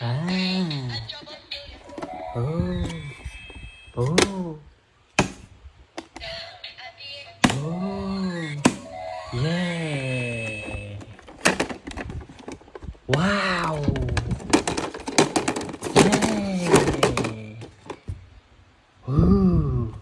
À. Oh. Oh. Oh. Yeah. Wow. Yeah. Ooh.